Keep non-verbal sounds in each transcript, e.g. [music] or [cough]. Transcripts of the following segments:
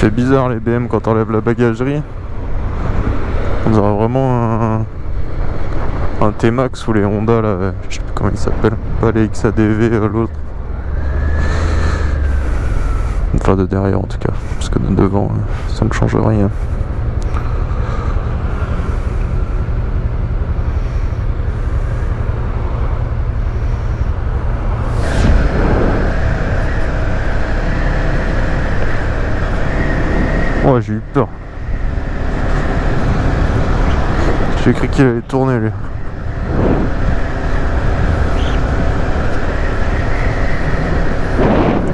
fait bizarre les BM quand on enlève la bagagerie. On dirait vraiment un, un T-Max ou les Honda là, je sais plus comment ils s'appellent. Pas les XADV, euh, l'autre. Enfin de derrière en tout cas, parce que de devant euh, ça ne change rien. Ouais j'ai eu peur. J'ai cru qu'il allait tourner lui.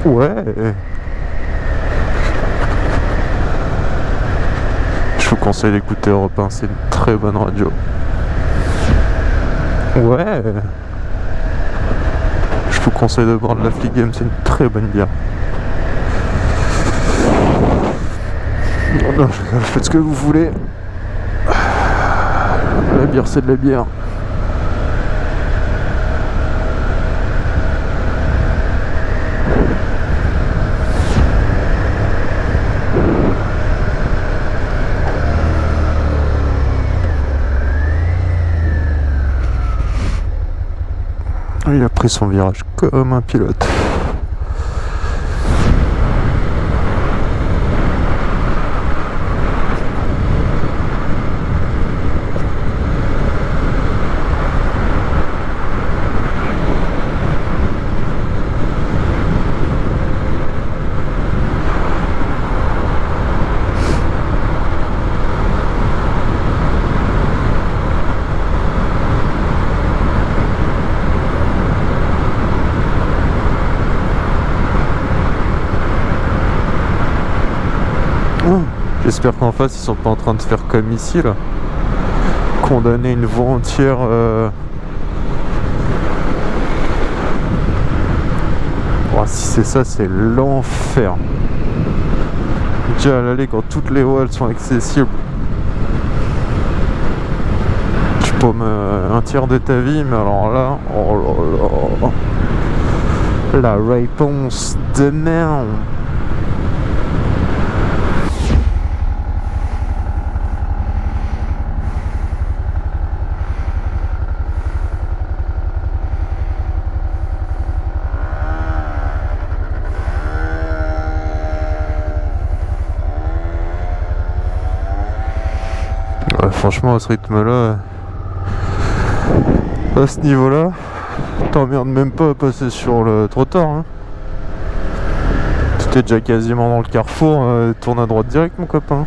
Ouais. Je vous conseille d'écouter Europe 1, c'est une très bonne radio. Ouais. Je vous conseille de boire de la Flick Game, c'est une très bonne bière. Non, [laughs] faites ce que vous voulez. La bière, c'est de la bière. Il a pris son virage comme un pilote. J'espère qu'en face ils sont pas en train de faire comme ici là. Condamner une voie entière. Euh... Oh, si c'est ça, c'est l'enfer. Déjà à l'aller quand toutes les voies elles sont accessibles. Tu paumes un tiers de ta vie, mais alors là, oh là là. La réponse de merde. Franchement à ce rythme là à ce niveau là t'emmerdes même pas à passer sur le trottoir hein. t'es déjà quasiment dans le carrefour euh, tourne à droite direct mon copain